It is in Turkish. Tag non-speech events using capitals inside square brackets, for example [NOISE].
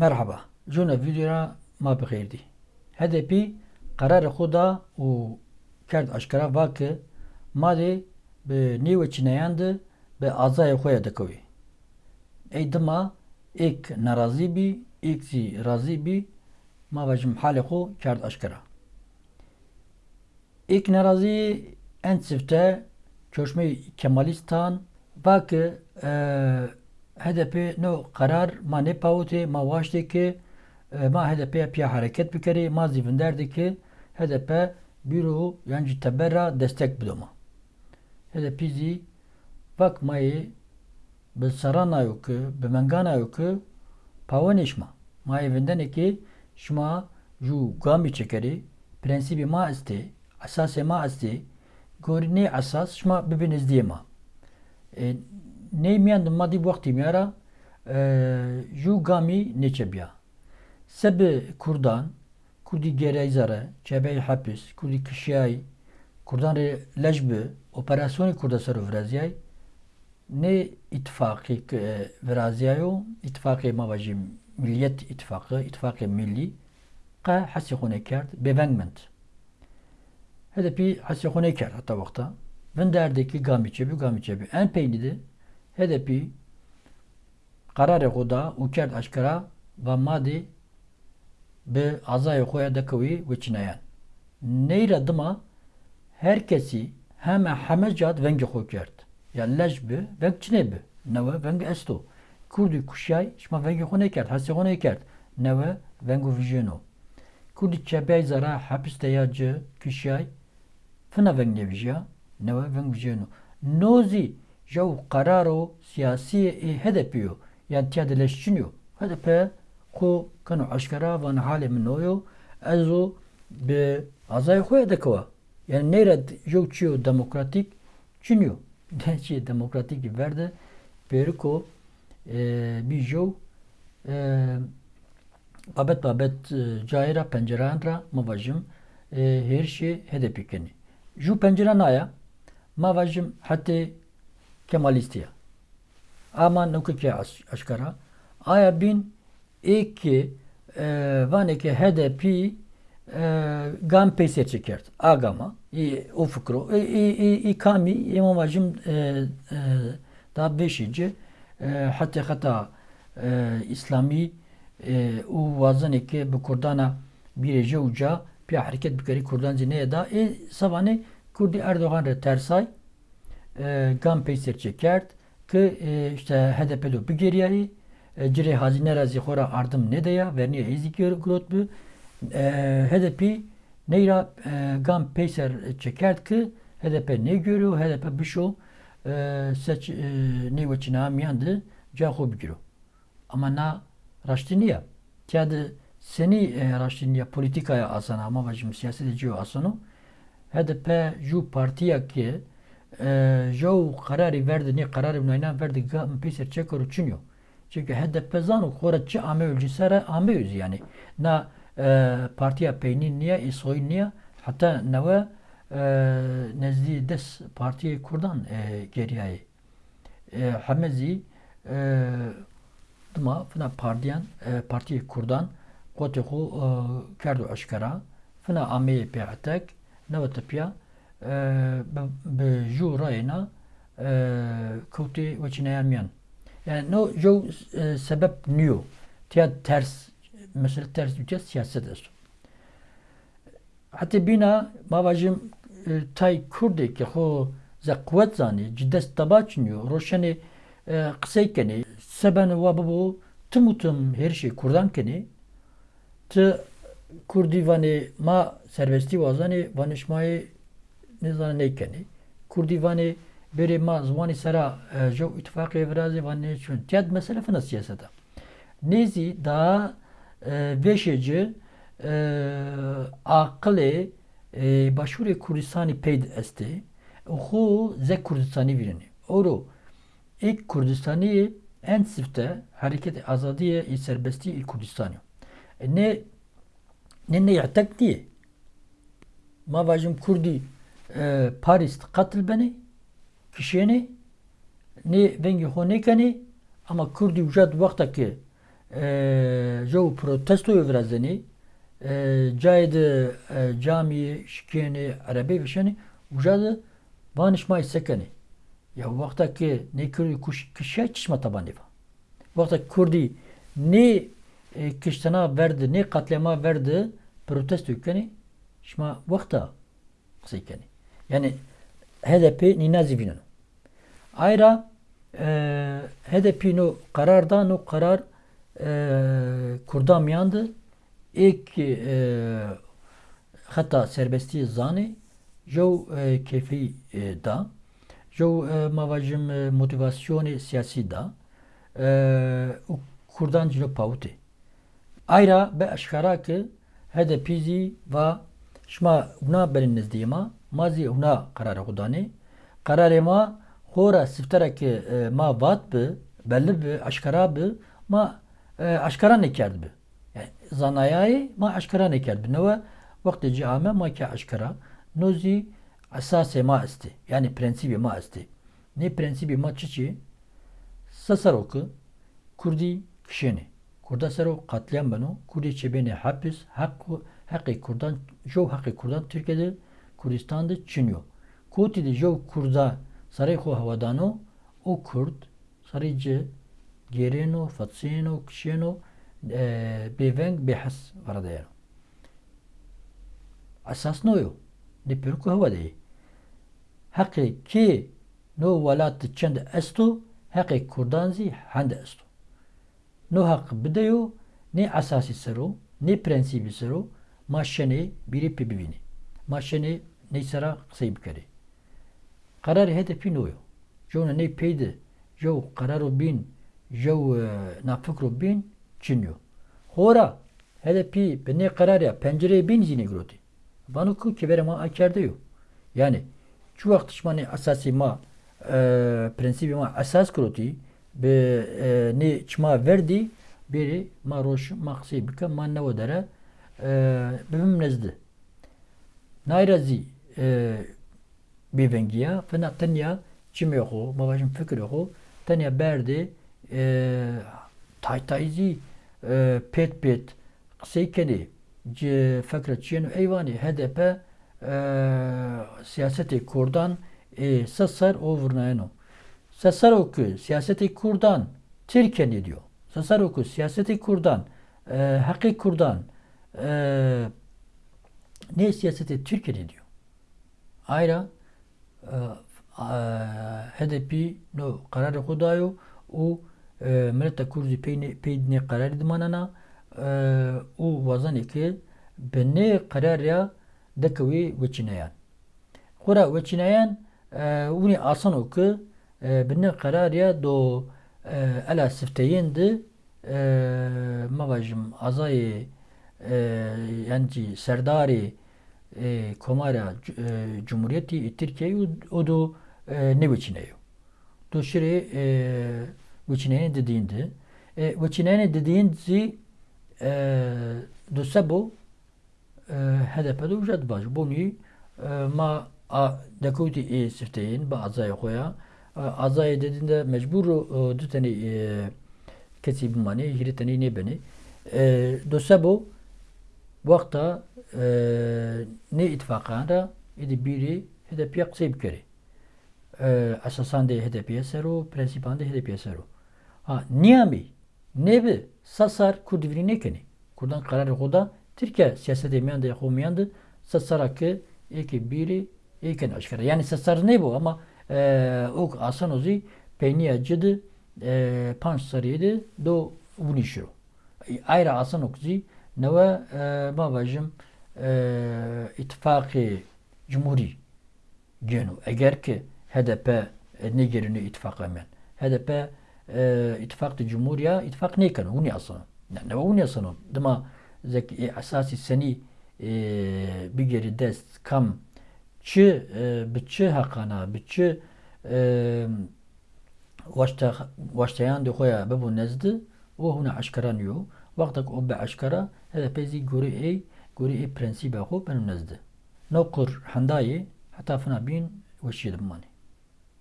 Merhaba. Jona videoya ma bixêrdî. HDP qerarê xwe da û kerd aşkera vake malê bi nêwê çîneyan de bi azayê xwe ya dikevî. Ey dima ek nerazî bî, ek jî razî bî, ma ve ji mihalê xwe kerd aşkera. Ek nerazî en çifte çeşmê Kemalistan vake hedefe no karar ma ne pavute ma vaşte ki ma hedefe piya hareket bir kere ma zivin derdi ki hedefe büro yani tebera destek bidoma. Hedefi zi bakmayı bi sarana yok ki bi mengana yok ki pavanişma. Ma evinden eki şma ju gami çekeri prensibi ma isti asas ma isti gorine asas şma bibiniz diye ma. E, neymiyan di madî wextî mêra jû gamî neçebiya. Sebê Kurdan, Kurdî gereyzare, çebeyê hepis, Kurdî kişiyayî, Kurdan rê leş bi operasyonê Kurda ser û viraziyayê nê îtifaqê viraziyayo îtifaqê mava jî Milliyet İttifakı, qe hesê xwe nekerd bêveng min. HDP hesê xwe nekerd heta wexta. Vin derdekî gamî çebû gamî çebû. En peynî de HDP kararê xwe da û kerd eşkera ve madê bi azayê xwe ya dekewî wê çineyan. Neyre dima herkesî heme heme cad vengê xwe kerd. Ya leş bi veng çinê bi. Newe veng esto. Kurdî kuşay şma vengê xwe nekerd. Hesê xwe nekerd. Newe vengu vijeno. Kurdî çebey zara hapis de ya ci kişay fina veng jau kararo siyasi e HDP'yo yani tiya dileşçiniyo HDP ku kanu aşkara van hale minoyo ezo bi azay khoya dekwa yani neyre jau çiyo demokratik çiniyo [LAUGHS] çi demokratik verdi beriko e, bir jau e, babet babet e, cayra pencerandra mavajım e, her şey HDP'keni. Ju penceranaya mavajım hatta Kemalistiye. Ama nukike aşkara. Aya bin iki e, vaneke HDP e, gam peser çekert. Agama. I, o fıkro. I, i, i, kami imam vacim e, e, da beşinci e, hatta hatta e, İslami e, u vazaneke bu Kurdana bir ece uca bir hareket bikari Kurdan zineye da e sabane Kurdi Erdoğan re tersay e, işte HDP'li bir geriye. E, cire hazine razi xora ardım ne de ya verniye glot bu e, HDP neyra e, gam peysir çekert ki HDP ne görüyor HDP bir şu e, seç e, ne veçina miyandı caho bigiro ama na raştiniya tiyadı seni raştiniya politikaya asana ama bacım siyaset ediyor asano HDP ju partiya ki جو قراری ورد نی قرار بناینا ورد گام پیسر چه کرو چنیو çünkü HDP zanu koratçı ame ülcisere ame yüz yani na e, partiya peynin niye isoy niye hatta neve e, nezdi des partiye kurdan e, geriye e, hamezi e, duma fına partiyan e, partiye kurdan kote ku e, kerdu aşkara fına ame pe'atek neve tepiya bi jû rayına kewtê weçîneyan miyan. Yani no jo sebep niyo. Tiya ters mesela ters ülke siyaset est. Hatta bina mavajim tay kurdê ki xo ze qwet zanî ciddes taba çiniyo roşanê qisey kenê seben wa bibo tim û tim her şey kurdan kenê ti kurdî vanê ma serbestî wazanê vanişmayê نزان نیکنی کردی وانی بری ما زمانی سرا جو اتفاق افرازی وانی چون تیاد مسئله فنا سیاسته نیزی دا veşeci e, akıllı e, başvuru Kürdistan'ı peyd esti. Oku ze Kürdistan'ı birini. Oru ilk Kürdistan'ı en sifte hareket azadiye serbesti ilk Kürdistan'ı. E, ne ne ne yatak diye. Ma vajim Kurdi e, Paris katıl beni kişiyeni ne vengi hone kani ama Kurdi vücad vakta ki e, جو protestoyu vrazeni caydı cami şikeni arabi vişeni ujadı banışma sekeni. Ya vakta ki ne kurdi kuş kişe çişma tabanı va. Vakta kurdi ne kiştana verdi ne katlama verdi protesto yükeni şma vakta kısıkeni yani HDP ni nazivinin ayrı HDP no kararda no karar Kurdan miyandı ilk hatta serbesti zani jo kefi da. Jo mavajim motivasyoni siyasi da. Kurdan cilo pauti Ayra be aşkara ki HDP'zi ve şma una berin nezdiyema mazi una kararı kudani. Kararı ma hora siftara ki ma vat bi belli bi aşkara bi ma aşkara nekerdi bi. Yani zanayayı ma aşkara nekerdi bi. Neva vakti cihame ma ki aşkara. Nozi asase ma isti yani prensibi ma isti ne prensibi ma çiçi sasaroku kurdi kişeni kurda sero katliam beno. Kurdi çebeni hapis hakkı hakkı kurdan jo hakkı kurdan Türkiye'de کوردستان د چینیو کوتی de jau kurda sarai xo havadano o kurd sarai ci gereno fatseno kşeno beveng behas varadayano asas noyo de pirku havadayi haqi ki no velat çend esto haqi kurdan zî hend esto no haq bideyo ne asasi sero ne prensibi sero maşene biri pibivini Maşene ne sara kısayı bikari. Kararı hedefi noyo. Jo ne peydi. Jo kararı bin. Jo nafıkru bin. Çinyo. Hora hedefi ne karar ya pencereye bin zine groti. Banu ku kibere ma akerde yo. Yani şu vakit şmani asasi ma e, prensibi ma asas groti be e, ne çma verdi biri ma roş maksi bika ma ne odara e, bimim nezdi. Nayrazi e, بێڤەنگیە فنا تەنیا چمێخۆ مەواژم فکرخۆ تەنیا بەردێ تایتایزی پێت پێت قسەی کەنێ فکرە چێن و ئەیوانی هەدەپە siyaseti Kurdan e, sasar ovurnayano. Sasar oku siyaseti Kurdan Türkiye diyor. Sasar oku siyaseti Kurdan e, hakkı Kurdan e, ne siyaseti Türkiye'de diyor. Ayrıca e, e, hedefi no karar kudayo u millete kurzi peydine karar dimanana e, u vazan ki benne karar ya dekavi veçinayan. Kura veçinayan uni asan o ki benne karar ya do ala sifteyendi mavajim azayı yani serdari e, Komara e, Cumhuriyeti Türkiye'yi o da e, ne biçineyo. Do şire e, biçineyne dediğinde e, biçineyne dediğinde e, do sebo e, HDP'de ucad baş. Bunu e, ma dekuti e sifteyin ba azaya koya azaya dediğinde mecbur e, düteni e, kesi bimani hiriteni ne beni e, do sebo vakta e, ne ittifakında idi biri HDP'ye kısa kere. Asasan de HDP'ye sero, prensipan de HDP'ye sero. Ha, niyami, nebi, sasar kurdivri ne keni? Kurdan kararı koda, Türkiye siyaset emiyan da yakumiyandı, sasar ki eki biri eken aşkara. Yani sasar ne bu ama e, o asan ozi peyniye cıdı, e, panç sarıydı, do unişiro. Ayrı asan okuzi, نەوە ما بەژم ئیتفاقی جمهوری گێن و ئەگەر کە HDP نگرن اتفاق من HDP اتفاق جمهورية اتفاق نيكن وني اصلا يعني وني اصلا دما زك اساسي سني بيجري دست كم çi biçi hakana biçi vaşta vaştayan de koya bu nezdi o huna aşkaranıyor وقتك hezepezi guri ey guri ey prensibe xo benim nezdi. Nokur hendayê heta fina bin weşî dimani.